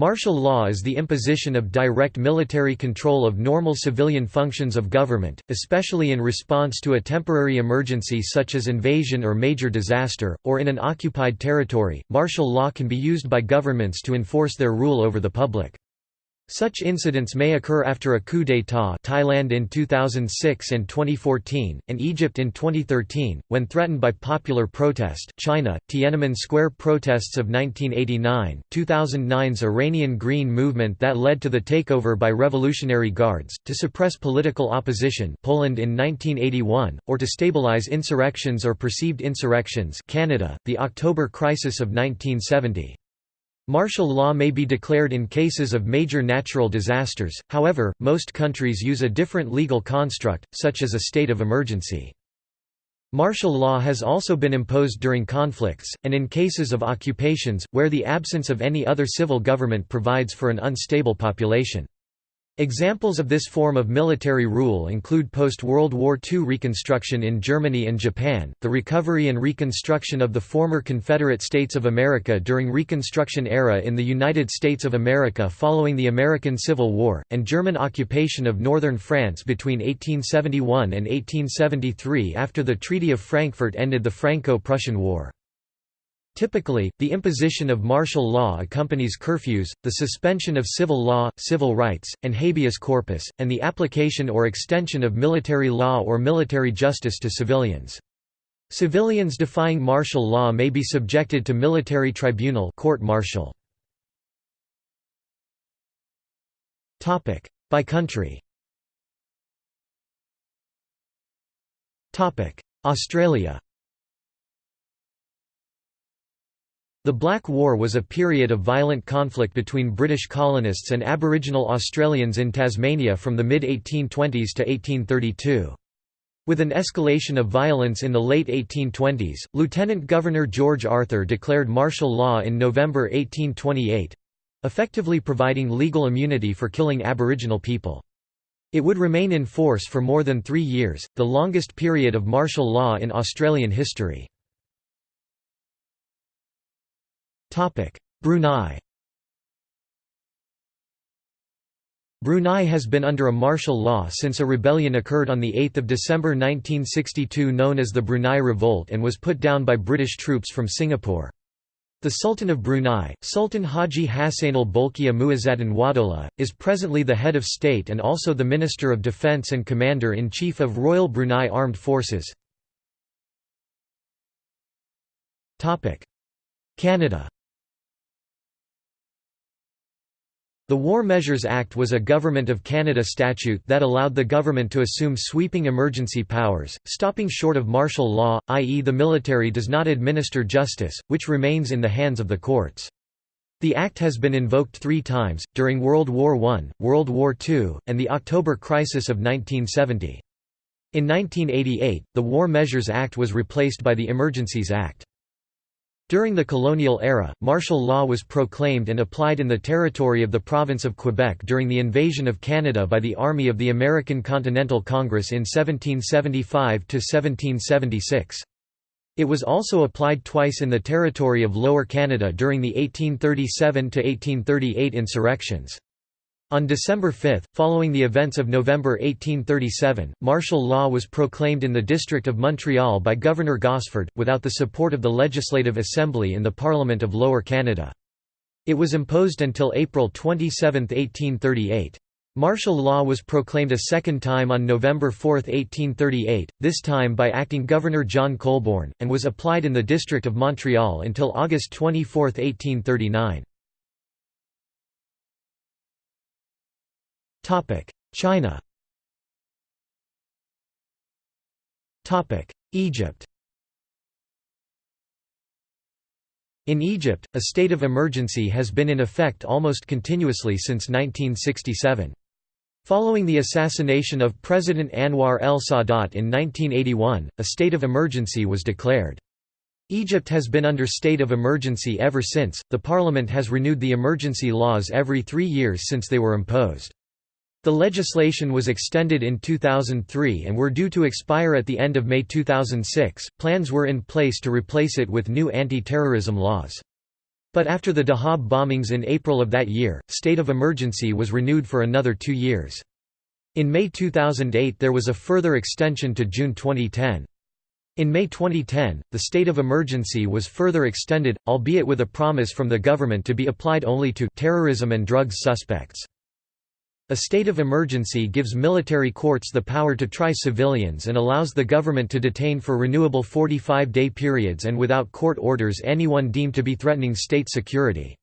Martial law is the imposition of direct military control of normal civilian functions of government, especially in response to a temporary emergency such as invasion or major disaster, or in an occupied territory. Martial law can be used by governments to enforce their rule over the public. Such incidents may occur after a coup d'état Thailand in 2006 and 2014, and Egypt in 2013, when threatened by popular protest China, Tiananmen Square protests of 1989, 2009's Iranian Green Movement that led to the takeover by Revolutionary Guards, to suppress political opposition Poland in 1981, or to stabilize insurrections or perceived insurrections Canada, the October Crisis of 1970. Martial law may be declared in cases of major natural disasters, however, most countries use a different legal construct, such as a state of emergency. Martial law has also been imposed during conflicts, and in cases of occupations, where the absence of any other civil government provides for an unstable population. Examples of this form of military rule include post-World War II reconstruction in Germany and Japan, the recovery and reconstruction of the former Confederate States of America during Reconstruction era in the United States of America following the American Civil War, and German occupation of northern France between 1871 and 1873 after the Treaty of Frankfurt ended the Franco-Prussian War. Typically, the imposition of martial law accompanies curfews, the suspension of civil law, civil rights, and habeas corpus, and the application or extension of military law or military justice to civilians. Civilians defying martial law may be subjected to military tribunal court martial. By country Australia The Black War was a period of violent conflict between British colonists and Aboriginal Australians in Tasmania from the mid-1820s to 1832. With an escalation of violence in the late 1820s, Lieutenant Governor George Arthur declared martial law in November 1828—effectively providing legal immunity for killing Aboriginal people. It would remain in force for more than three years, the longest period of martial law in Australian history. Brunei Brunei has been under a martial law since a rebellion occurred on 8 December 1962 known as the Brunei Revolt and was put down by British troops from Singapore. The Sultan of Brunei, Sultan Haji Hassanal Bolkiah Muizzaddin Waddaulah, is presently the head of state and also the Minister of Defence and Commander-in-Chief of Royal Brunei Armed Forces. Canada The War Measures Act was a Government of Canada statute that allowed the government to assume sweeping emergency powers, stopping short of martial law, i.e. the military does not administer justice, which remains in the hands of the courts. The Act has been invoked three times, during World War I, World War II, and the October Crisis of 1970. In 1988, the War Measures Act was replaced by the Emergencies Act. During the colonial era, martial law was proclaimed and applied in the territory of the province of Quebec during the invasion of Canada by the Army of the American Continental Congress in 1775–1776. It was also applied twice in the territory of Lower Canada during the 1837–1838 insurrections. On December 5, following the events of November 1837, martial law was proclaimed in the District of Montreal by Governor Gosford, without the support of the Legislative Assembly in the Parliament of Lower Canada. It was imposed until April 27, 1838. Martial law was proclaimed a second time on November 4, 1838, this time by acting Governor John Colborne, and was applied in the District of Montreal until August 24, 1839. China Egypt In Egypt, a state of emergency has been in effect almost continuously since 1967. Following the assassination of President Anwar el-Sadat in 1981, a state of emergency was declared. Egypt has been under state of emergency ever since. The parliament has renewed the emergency laws every three years since they were imposed. The legislation was extended in 2003 and were due to expire at the end of May 2006. Plans were in place to replace it with new anti terrorism laws. But after the Dahab bombings in April of that year, state of emergency was renewed for another two years. In May 2008 there was a further extension to June 2010. In May 2010, the state of emergency was further extended, albeit with a promise from the government to be applied only to terrorism and drugs suspects. A state of emergency gives military courts the power to try civilians and allows the government to detain for renewable 45-day periods and without court orders anyone deemed to be threatening state security.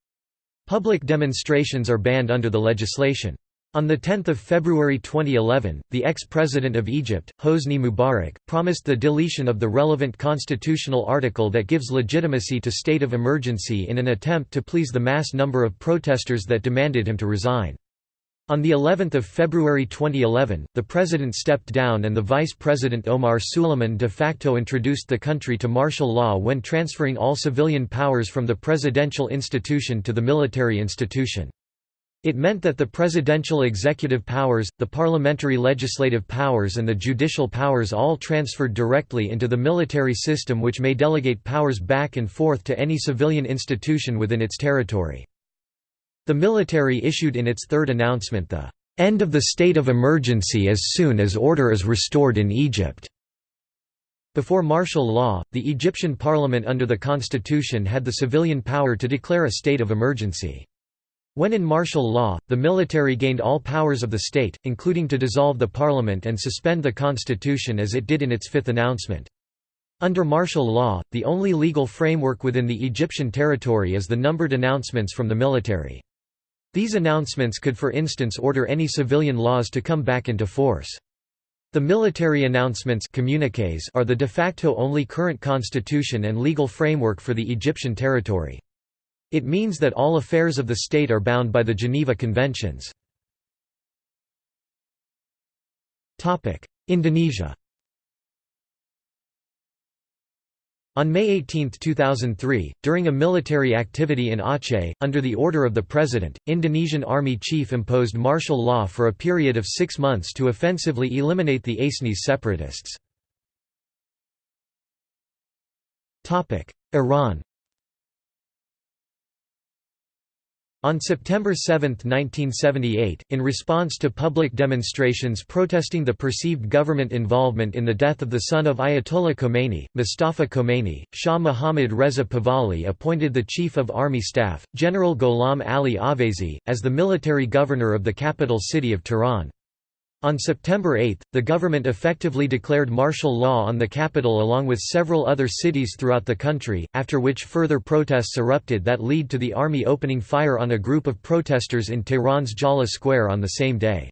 Public demonstrations are banned under the legislation. On 10 February 2011, the ex-president of Egypt, Hosni Mubarak, promised the deletion of the relevant constitutional article that gives legitimacy to state of emergency in an attempt to please the mass number of protesters that demanded him to resign. On the 11th of February 2011, the president stepped down and the vice president Omar Suleiman de facto introduced the country to martial law when transferring all civilian powers from the presidential institution to the military institution. It meant that the presidential executive powers, the parliamentary legislative powers and the judicial powers all transferred directly into the military system which may delegate powers back and forth to any civilian institution within its territory. The military issued in its third announcement the end of the state of emergency as soon as order is restored in Egypt. Before martial law, the Egyptian parliament under the constitution had the civilian power to declare a state of emergency. When in martial law, the military gained all powers of the state, including to dissolve the parliament and suspend the constitution as it did in its fifth announcement. Under martial law, the only legal framework within the Egyptian territory is the numbered announcements from the military. These announcements could for instance order any civilian laws to come back into force. The military announcements communiques are the de facto only current constitution and legal framework for the Egyptian territory. It means that all affairs of the state are bound by the Geneva Conventions. Indonesia On May 18, 2003, during a military activity in Aceh, under the order of the President, Indonesian Army Chief imposed martial law for a period of six months to offensively eliminate the Acehnese separatists. Iran On September 7, 1978, in response to public demonstrations protesting the perceived government involvement in the death of the son of Ayatollah Khomeini, Mustafa Khomeini, Shah Mohammad Reza Pahlavi appointed the Chief of Army Staff, General Gholam Ali Oveissi, as the military governor of the capital city of Tehran. On September 8, the government effectively declared martial law on the capital along with several other cities throughout the country, after which further protests erupted that lead to the army opening fire on a group of protesters in Tehran's Jaleh Square on the same day.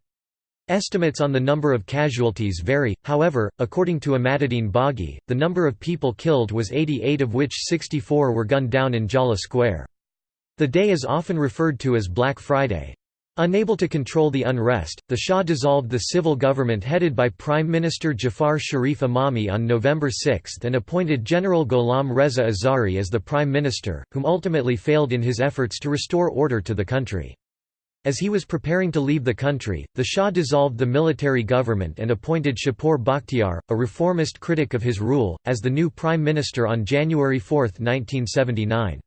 Estimates on the number of casualties vary, however, according to Emadeddin Baghi, the number of people killed was 88 of which 64 were gunned down in Jaleh Square. The day is often referred to as Black Friday. Unable to control the unrest, the Shah dissolved the civil government headed by Prime Minister Jafar Sharif Emami on November 6 and appointed General Gholam Reza Azhari as the Prime Minister, whom ultimately failed in his efforts to restore order to the country. As he was preparing to leave the country, the Shah dissolved the military government and appointed Shapur Bakhtiar, a reformist critic of his rule, as the new Prime Minister on January 4, 1979.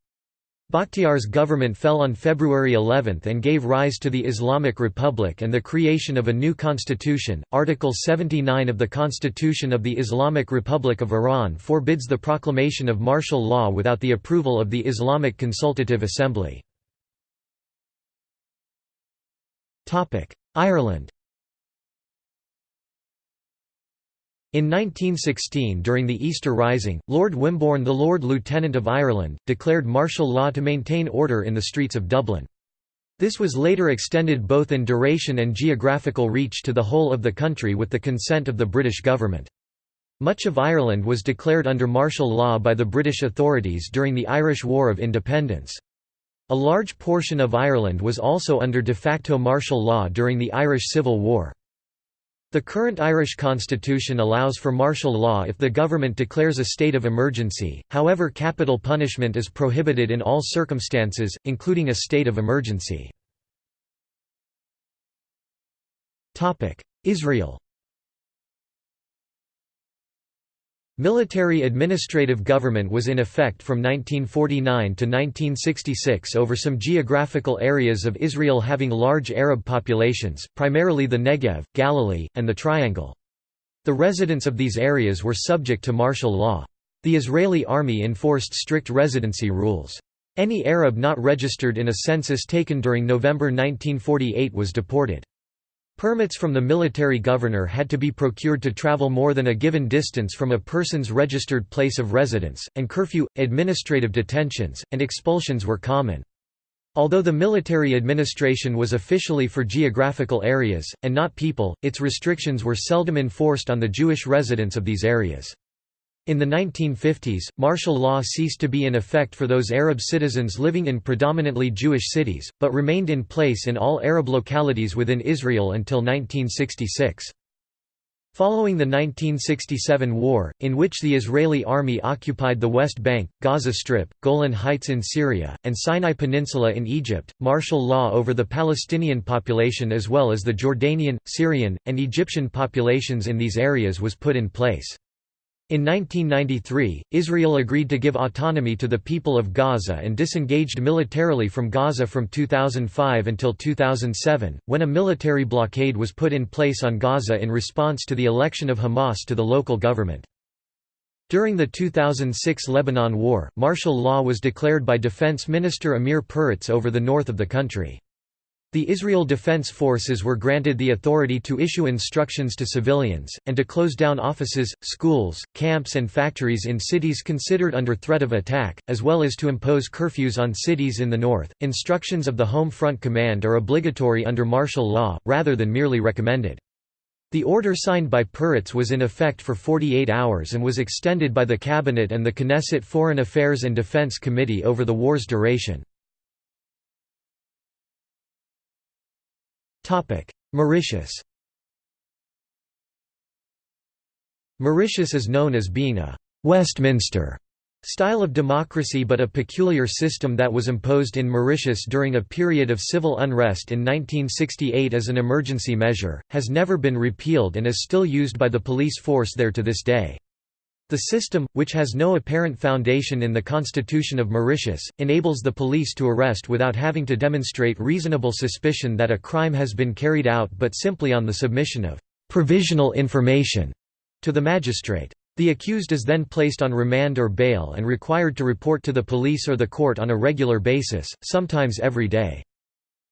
Bakhtiar's government fell on February 11 and gave rise to the Islamic Republic and the creation of a new constitution. Article 79 of the Constitution of the Islamic Republic of Iran forbids the proclamation of martial law without the approval of the Islamic Consultative Assembly. Ireland In 1916 during the Easter Rising, Lord Wimborne the Lord Lieutenant of Ireland, declared martial law to maintain order in the streets of Dublin. This was later extended both in duration and geographical reach to the whole of the country with the consent of the British government. Much of Ireland was declared under martial law by the British authorities during the Irish War of Independence. A large portion of Ireland was also under de facto martial law during the Irish Civil War. The current Irish constitution allows for martial law if the government declares a state of emergency, however capital punishment is prohibited in all circumstances, including a state of emergency. Israel Military administrative government was in effect from 1949 to 1966 over some geographical areas of Israel having large Arab populations, primarily the Negev, Galilee, and the Triangle. The residents of these areas were subject to martial law. The Israeli army enforced strict residency rules. Any Arab not registered in a census taken during November 1948 was deported. Permits from the military governor had to be procured to travel more than a given distance from a person's registered place of residence, and curfew, administrative detentions, and expulsions were common. Although the military administration was officially for geographical areas, and not people, its restrictions were seldom enforced on the Jewish residents of these areas. In the 1950s, martial law ceased to be in effect for those Arab citizens living in predominantly Jewish cities, but remained in place in all Arab localities within Israel until 1966. Following the 1967 war, in which the Israeli army occupied the West Bank, Gaza Strip, Golan Heights in Syria, and Sinai Peninsula in Egypt, martial law over the Palestinian population as well as the Jordanian, Syrian, and Egyptian populations in these areas was put in place. In 1993, Israel agreed to give autonomy to the people of Gaza and disengaged militarily from Gaza from 2005 until 2007, when a military blockade was put in place on Gaza in response to the election of Hamas to the local government. During the 2006 Lebanon War, martial law was declared by Defense Minister Amir Peretz over the north of the country. The Israel Defense Forces were granted the authority to issue instructions to civilians, and to close down offices, schools, camps and factories in cities considered under threat of attack, as well as to impose curfews on cities in the north. Instructions of the Home Front Command are obligatory under martial law, rather than merely recommended. The order signed by Peretz was in effect for 48 hours and was extended by the Cabinet and the Knesset Foreign Affairs and Defense Committee over the war's duration. Mauritius Mauritius is known as being a «Westminster» style of democracy but a peculiar system that was imposed in Mauritius during a period of civil unrest in 1968 as an emergency measure, has never been repealed and is still used by the police force there to this day. The system, which has no apparent foundation in the Constitution of Mauritius, enables the police to arrest without having to demonstrate reasonable suspicion that a crime has been carried out but simply on the submission of «provisional information» to the magistrate. The accused is then placed on remand or bail and required to report to the police or the court on a regular basis, sometimes every day.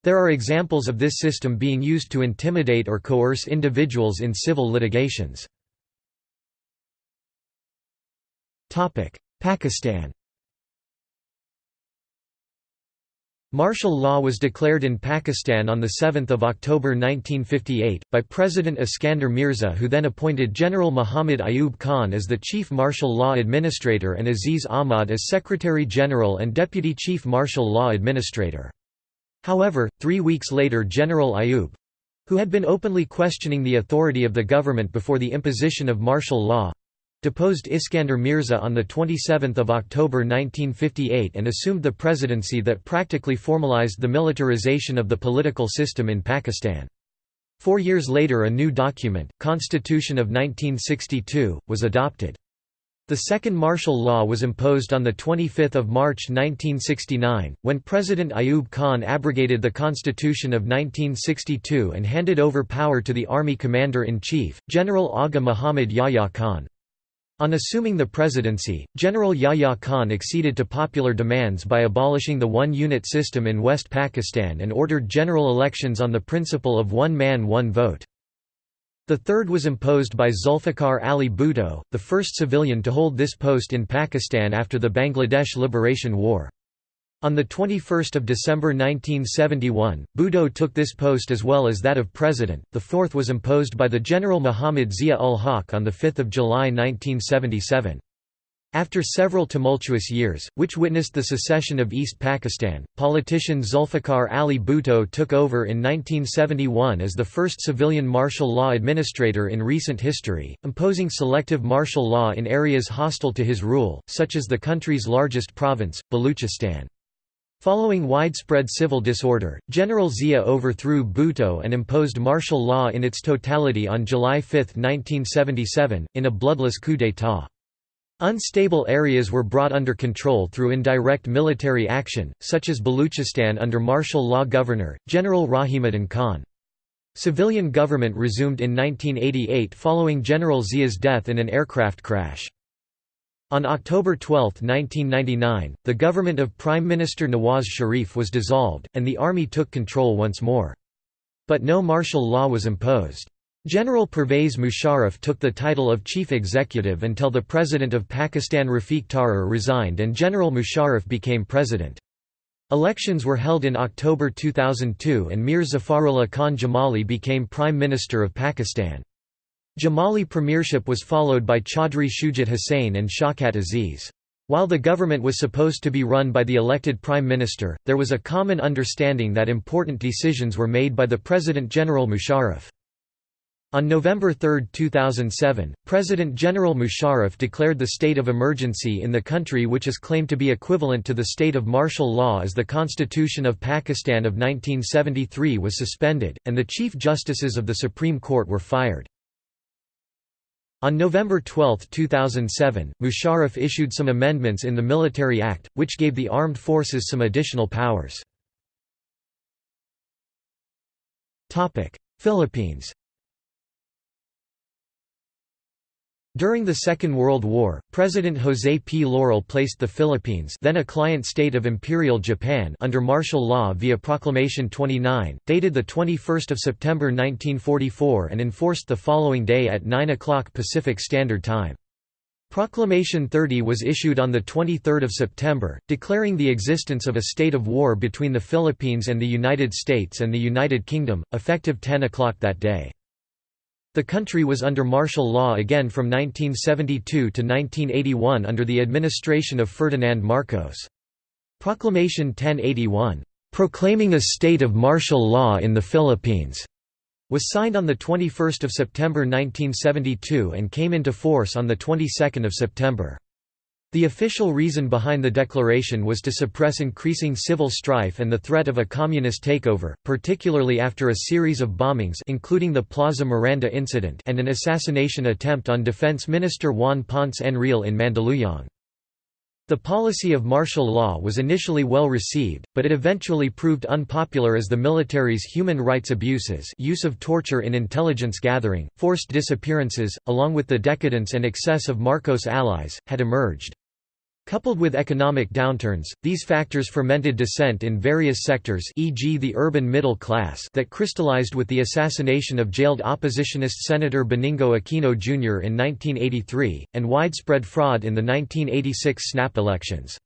There are examples of this system being used to intimidate or coerce individuals in civil litigations. Pakistan Martial law was declared in Pakistan on 7 October 1958, by President Iskander Mirza who then appointed General Muhammad Ayub Khan as the Chief Martial Law Administrator and Aziz Ahmad as Secretary-General and Deputy Chief Martial Law Administrator. However, three weeks later General Ayub—who had been openly questioning the authority of the government before the imposition of martial law, deposed Iskander Mirza on 27 October 1958 and assumed the presidency that practically formalized the militarization of the political system in Pakistan. Four years later a new document, Constitution of 1962, was adopted. The second martial law was imposed on 25 March 1969, when President Ayub Khan abrogated the Constitution of 1962 and handed over power to the Army Commander-in-Chief, General Agha Muhammad Yahya Khan. On assuming the presidency, General Yahya Khan acceded to popular demands by abolishing the one-unit system in West Pakistan and ordered general elections on the principle of one man one vote. The third was imposed by Zulfikar Ali Bhutto, the first civilian to hold this post in Pakistan after the Bangladesh Liberation War. On 21 December 1971, Bhutto took this post as well as that of president, the fourth was imposed by the General Muhammad Zia-ul-Haq on 5 July 1977. After several tumultuous years, which witnessed the secession of East Pakistan, politician Zulfikar Ali Bhutto took over in 1971 as the first civilian martial law administrator in recent history, imposing selective martial law in areas hostile to his rule, such as the country's largest province, Baluchistan. Following widespread civil disorder, General Zia overthrew Bhutto and imposed martial law in its totality on July 5, 1977, in a bloodless coup d'état. Unstable areas were brought under control through indirect military action, such as Baluchistan under martial law governor, General Rahimuddin Khan. Civilian government resumed in 1988 following General Zia's death in an aircraft crash. On October 12, 1999, the government of Prime Minister Nawaz Sharif was dissolved, and the army took control once more. But no martial law was imposed. General Pervez Musharraf took the title of chief executive until the President of Pakistan Rafiq Tarar resigned and General Musharraf became president. Elections were held in October 2002 and Mir Zafarullah Khan Jamali became Prime Minister of Pakistan. Jamali premiership was followed by Chaudhry Shujat Hussain and Shaukat Aziz. While the government was supposed to be run by the elected prime minister, there was a common understanding that important decisions were made by the President-General Musharraf. On November 3, 2007, President General Musharraf declared the state of emergency in the country which is claimed to be equivalent to the state of martial law as the Constitution of Pakistan of 1973 was suspended, and the Chief Justices of the Supreme Court were fired. On November 12, 2007, Musharraf issued some amendments in the Military Act, which gave the armed forces some additional powers. Philippines During the Second World War, President José P. Laurel placed the Philippines then a client state of Imperial Japan under martial law via Proclamation 29, dated 21 September 1944 and enforced the following day at 9 o'clock Pacific Standard Time. Proclamation 30 was issued on 23 September, declaring the existence of a state of war between the Philippines and the United States and the United Kingdom, effective 10 o'clock that day. The country was under martial law again from 1972 to 1981 under the administration of Ferdinand Marcos. Proclamation 1081, "...proclaiming a state of martial law in the Philippines", was signed on 21 September 1972 and came into force on the 22nd of September. The official reason behind the declaration was to suppress increasing civil strife and the threat of a communist takeover, particularly after a series of bombings including the Plaza Miranda incident and an assassination attempt on Defense Minister Juan Ponce Enrile in Mandaluyong. The policy of martial law was initially well received, but it eventually proved unpopular as the military's human rights abuses use of torture in intelligence gathering, forced disappearances, along with the decadence and excess of Marcos' allies, had emerged. Coupled with economic downturns, these factors fermented dissent in various sectors e.g. the urban middle class that crystallized with the assassination of jailed oppositionist Senator Benigno Aquino Jr. in 1983, and widespread fraud in the 1986 snap elections.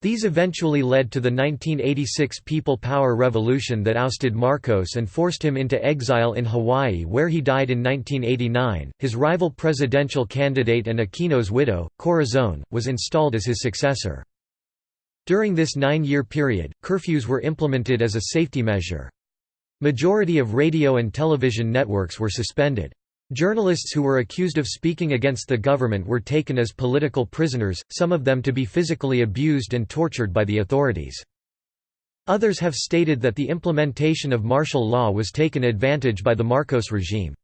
These eventually led to the 1986 People Power Revolution that ousted Marcos and forced him into exile in Hawaii where he died in 1989. His rival presidential candidate and Aquino's widow, Corazon, was installed as his successor. During this nine-year period, curfews were implemented as a safety measure. Majority of radio and television networks were suspended. Journalists who were accused of speaking against the government were taken as political prisoners, some of them to be physically abused and tortured by the authorities. Others have stated that the implementation of martial law was taken advantage by the Marcos regime.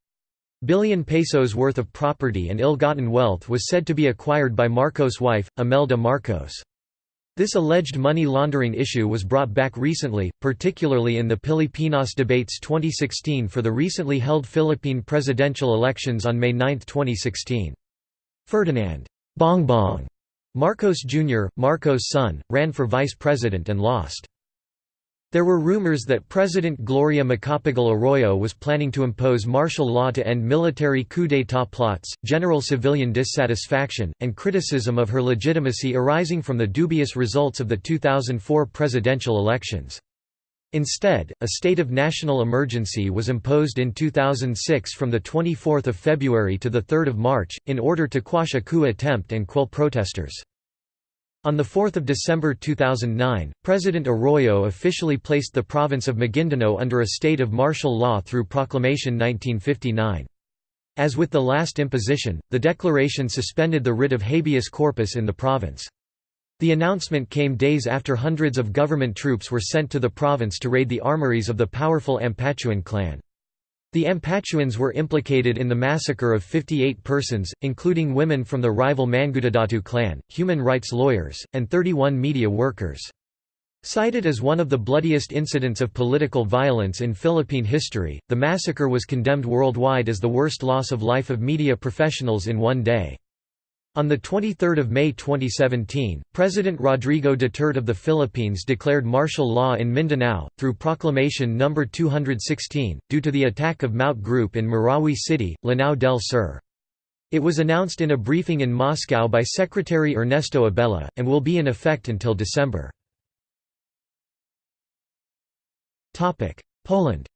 Billion pesos worth of property and ill-gotten wealth was said to be acquired by Marcos' wife, Imelda Marcos. This alleged money laundering issue was brought back recently, particularly in the Pilipinas debates 2016 for the recently held Philippine presidential elections on May 9, 2016. Ferdinand Bongbong Marcos Jr., Marcos' son, ran for vice president and lost. There were rumors that President Gloria Macapagal Arroyo was planning to impose martial law to end military coup d'état plots, general civilian dissatisfaction, and criticism of her legitimacy arising from the dubious results of the 2004 presidential elections. Instead, a state of national emergency was imposed in 2006 from 24 February to 3 March, in order to quash a coup attempt and quell protesters. On 4 December 2009, President Arroyo officially placed the province of Maguindanao under a state of martial law through Proclamation 1959. As with the last imposition, the declaration suspended the writ of habeas corpus in the province. The announcement came days after hundreds of government troops were sent to the province to raid the armories of the powerful Ampatuan clan. The Ampatuans were implicated in the massacre of 58 persons, including women from the rival Mangudadatu clan, human rights lawyers, and 31 media workers. Cited as one of the bloodiest incidents of political violence in Philippine history, the massacre was condemned worldwide as the worst loss of life of media professionals in one day. On 23 May 2017, President Rodrigo Duterte of the Philippines declared martial law in Mindanao, through Proclamation No. 216, due to the attack of Maute Group in Marawi City, Lanao del Sur. It was announced in a briefing in Moscow by Secretary Ernesto Abella, and will be in effect until December. Poland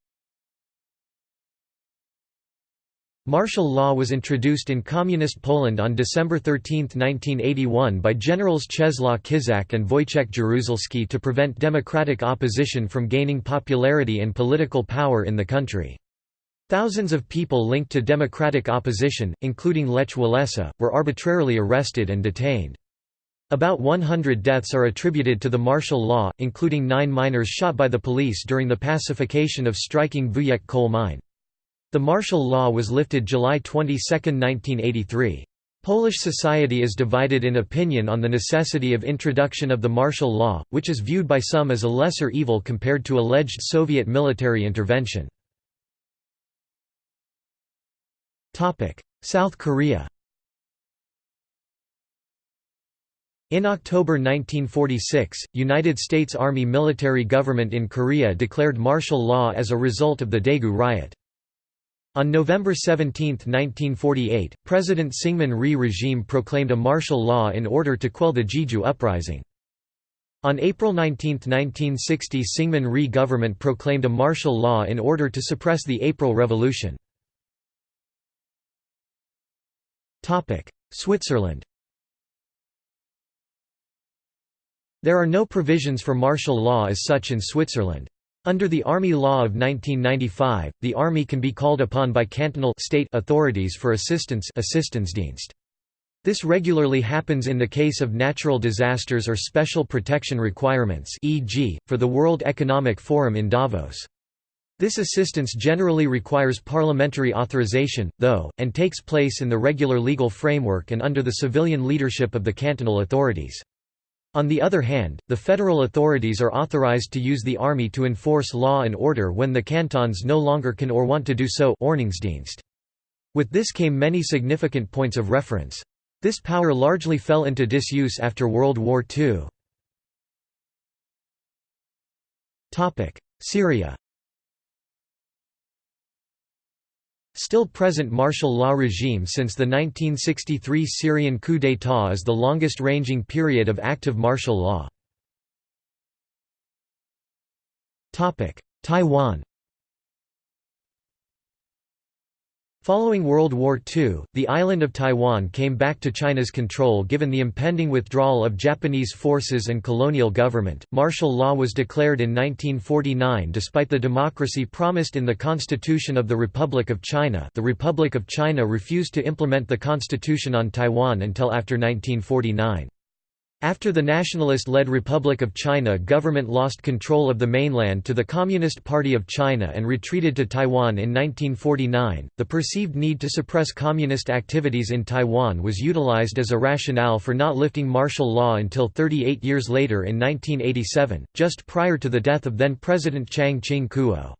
Martial law was introduced in Communist Poland on December 13, 1981 by Generals Czesław Kiszczak and Wojciech Jaruzelski to prevent democratic opposition from gaining popularity and political power in the country. Thousands of people linked to democratic opposition, including Lech Walesa, were arbitrarily arrested and detained. About 100 deaths are attributed to the martial law, including nine miners shot by the police during the pacification of striking Wujek coal mine. The martial law was lifted July 22, 1983. Polish society is divided in opinion on the necessity of introduction of the martial law, which is viewed by some as a lesser evil compared to alleged Soviet military intervention. South Korea In October 1946, United States Army military government in Korea declared martial law as a result of the Daegu riot. On November 17, 1948, President Syngman Rhee regime proclaimed a martial law in order to quell the Jeju uprising. On April 19, 1960 Syngman Rhee government proclaimed a martial law in order to suppress the April Revolution. Switzerland There are no provisions for martial law as such in Switzerland. Under the Army Law of 1995, the Army can be called upon by cantonal state authorities for assistance Assistenzdienst. This regularly happens in the case of natural disasters or special protection requirements e.g., for the World Economic Forum in Davos. This assistance generally requires parliamentary authorization, though, and takes place in the regular legal framework and under the civilian leadership of the cantonal authorities. On the other hand, the federal authorities are authorized to use the army to enforce law and order when the cantons no longer can or want to do so With this came many significant points of reference. This power largely fell into disuse after World War II. Syria Still present martial law regime since the 1963 Syrian coup d'état is the longest-ranging period of active martial law. Taiwan Following World War II, the island of Taiwan came back to China's control given the impending withdrawal of Japanese forces and colonial government. Martial law was declared in 1949 despite the democracy promised in the Constitution of the Republic of China. The Republic of China refused to implement the Constitution on Taiwan until after 1949. After the nationalist-led Republic of China government lost control of the mainland to the Communist Party of China and retreated to Taiwan in 1949, the perceived need to suppress communist activities in Taiwan was utilized as a rationale for not lifting martial law until 38 years later in 1987, just prior to the death of then-President Chiang Ching-kuo.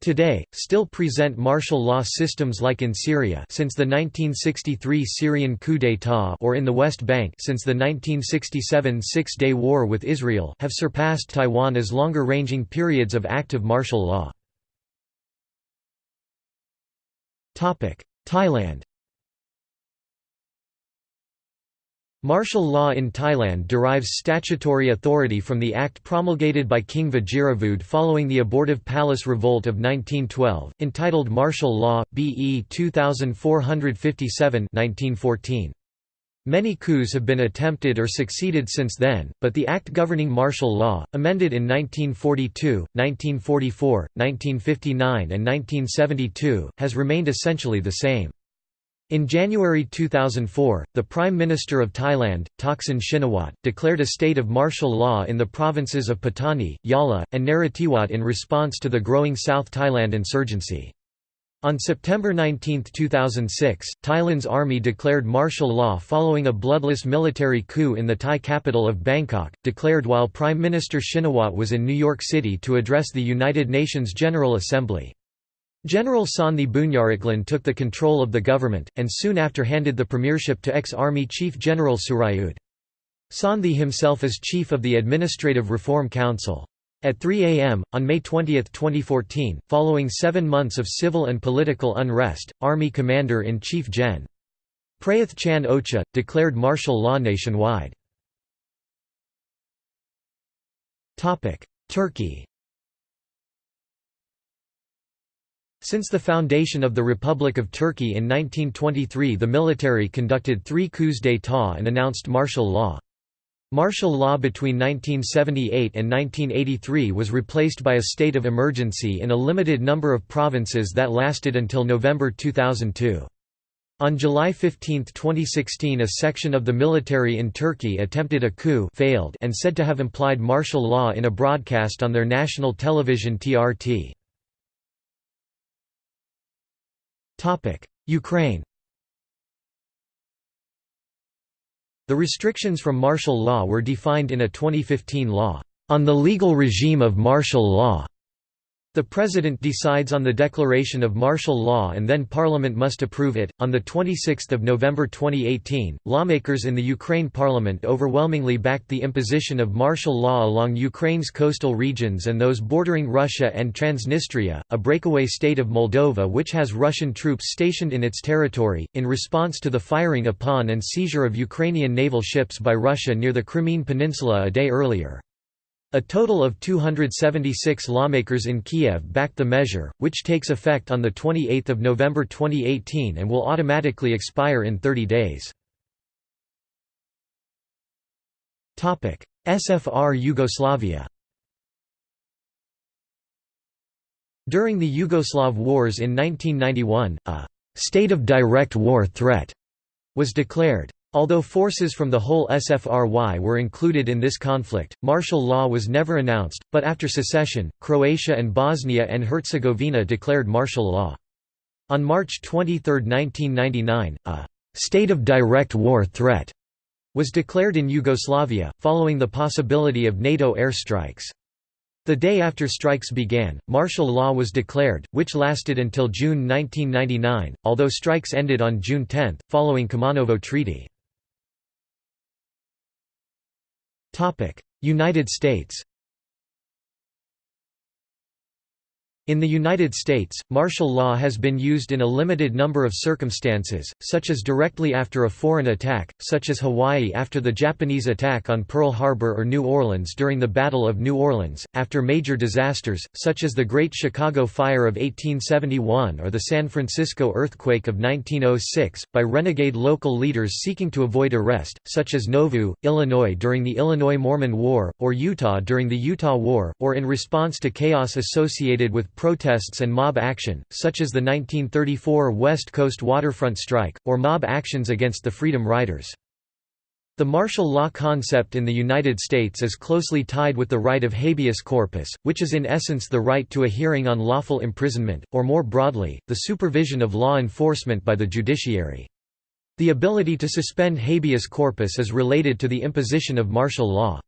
Today, still present martial law systems like in Syria since the 1963 Syrian coup d'état or in the West Bank since the 1967 Six-Day War with Israel have surpassed Taiwan as longer-ranging periods of active martial law. Thailand Martial law in Thailand derives statutory authority from the act promulgated by King Vajiravudh following the abortive palace revolt of 1912, entitled Martial Law, BE 2457 1914. Many coups have been attempted or succeeded since then, but the act governing martial law, amended in 1942, 1944, 1959 and 1972, has remained essentially the same. In January 2004, the Prime Minister of Thailand, Thaksin Shinawatra, declared a state of martial law in the provinces of Pattani, Yala, and Narathiwat in response to the growing South Thailand insurgency. On September 19, 2006, Thailand's army declared martial law following a bloodless military coup in the Thai capital of Bangkok, declared while Prime Minister Shinawatra was in New York City to address the United Nations General Assembly. General Sandhi Boonyaratglin took the control of the government, and soon after handed the premiership to ex-army chief General Surayud. Sandhi himself is chief of the Administrative Reform Council. At 3 a.m., on May 20, 2014, following seven months of civil and political unrest, Army Commander-in-Chief Gen. Prayuth Chan Ocha, declared martial law nationwide. Turkey Since the foundation of the Republic of Turkey in 1923 the military conducted three coups d'état and announced martial law. Martial law between 1978 and 1983 was replaced by a state of emergency in a limited number of provinces that lasted until November 2002. On July 15, 2016 a section of the military in Turkey attempted a coup failed and said to have implied martial law in a broadcast on their national television TRT. Ukraine The restrictions from martial law were defined in a 2015 law, "...on the legal regime of martial law." The President decides on the declaration of martial law and then Parliament must approve it. On 26 November 2018, lawmakers in the Ukraine Parliament overwhelmingly backed the imposition of martial law along Ukraine's coastal regions and those bordering Russia and Transnistria, a breakaway state of Moldova which has Russian troops stationed in its territory, in response to the firing upon and seizure of Ukrainian naval ships by Russia near the Crimean Peninsula a day earlier. A total of 276 lawmakers in Kiev backed the measure, which takes effect on 28 November 2018 and will automatically expire in 30 days. SFR Yugoslavia During the Yugoslav Wars in 1991, a «state of direct war threat» was declared. Although forces from the whole SFRY were included in this conflict, martial law was never announced, but after secession, Croatia and Bosnia and Herzegovina declared martial law. On March 23, 1999, a «state of direct war threat» was declared in Yugoslavia, following the possibility of NATO airstrikes. The day after strikes began, martial law was declared, which lasted until June 1999, although strikes ended on June 10, following Kumanovo Treaty. United States In the United States, martial law has been used in a limited number of circumstances, such as directly after a foreign attack, such as Hawaii after the Japanese attack on Pearl Harbor or New Orleans during the Battle of New Orleans, after major disasters, such as the Great Chicago Fire of 1871 or the San Francisco earthquake of 1906, by renegade local leaders seeking to avoid arrest, such as Nauvoo, Illinois during the Illinois Mormon War, or Utah during the Utah War, or in response to chaos associated with protests and mob action, such as the 1934 West Coast waterfront strike, or mob actions against the Freedom Riders. The martial law concept in the United States is closely tied with the right of habeas corpus, which is in essence the right to a hearing on lawful imprisonment, or more broadly, the supervision of law enforcement by the judiciary. The ability to suspend habeas corpus is related to the imposition of martial law.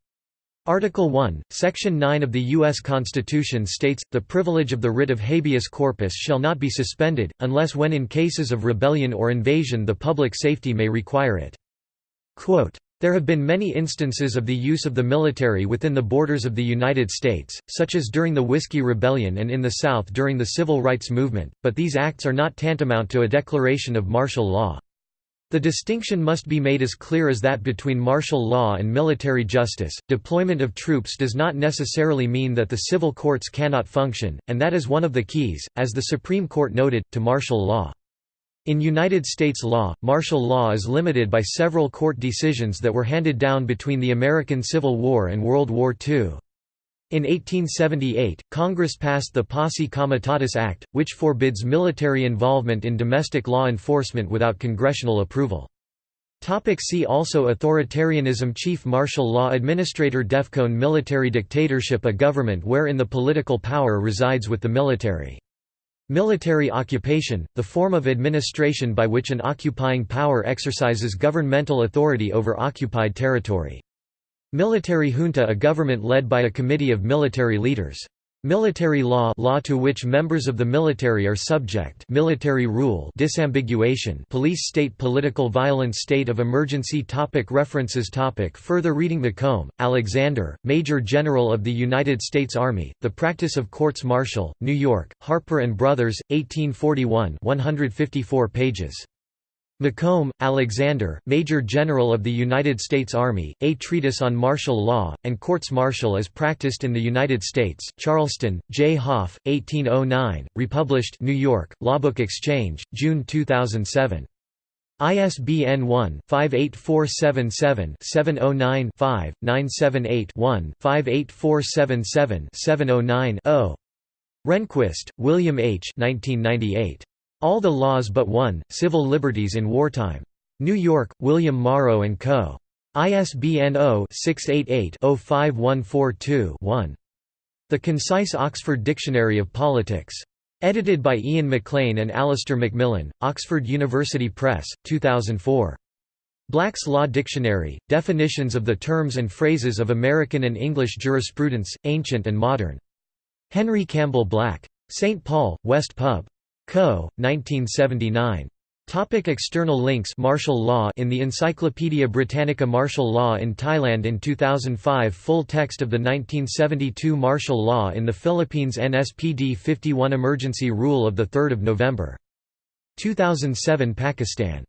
Article 1, Section 9 of the U.S. Constitution states, the privilege of the writ of habeas corpus shall not be suspended, unless when in cases of rebellion or invasion the public safety may require it. Quote, there have been many instances of the use of the military within the borders of the United States, such as during the Whiskey Rebellion and in the South during the Civil Rights Movement, but these acts are not tantamount to a declaration of martial law. The distinction must be made as clear as that between martial law and military justice. Deployment of troops does not necessarily mean that the civil courts cannot function, and that is one of the keys, as the Supreme Court noted, to martial law. In United States law, martial law is limited by several court decisions that were handed down between the American Civil War and World War II. In 1878, Congress passed the Posse Comitatus Act, which forbids military involvement in domestic law enforcement without congressional approval. See also Authoritarianism Chief martial law administrator Defcon Military dictatorship A government wherein the political power resides with the military Military occupation, the form of administration by which an occupying power exercises governmental authority over occupied territory. Military junta a government led by a committee of military leaders. Military law law to which members of the military are subject military rule disambiguation police state political violence state of emergency topic References topic Further reading Macomb, Alexander, Major General of the United States Army, The Practice of Courts Martial, New York, Harper & Brothers, 1841 154 pages. Macomb, Alexander, Major General of the United States Army, A Treatise on Martial Law, and Courts Martial as Practiced in the United States, Charleston, J. Hoff, 1809, republished New York, Lawbook Exchange, June 2007. ISBN 1-58477-709-5, 978-1-58477-709-0. Rehnquist, William H. 1998. All the Laws But One, Civil Liberties in Wartime. New York, William Morrow & Co. ISBN 0-688-05142-1. The Concise Oxford Dictionary of Politics. Edited by Ian MacLean and Alistair Macmillan, Oxford University Press, 2004. Black's Law Dictionary, Definitions of the Terms and Phrases of American and English Jurisprudence, Ancient and Modern. Henry Campbell Black. St. Paul, West Pub. Co., 1979. Topic external links Martial law In the Encyclopaedia Britannica Martial law in Thailand in 2005 Full text of the 1972 martial law in the Philippines NSPD 51 Emergency Rule of 3 November. 2007 Pakistan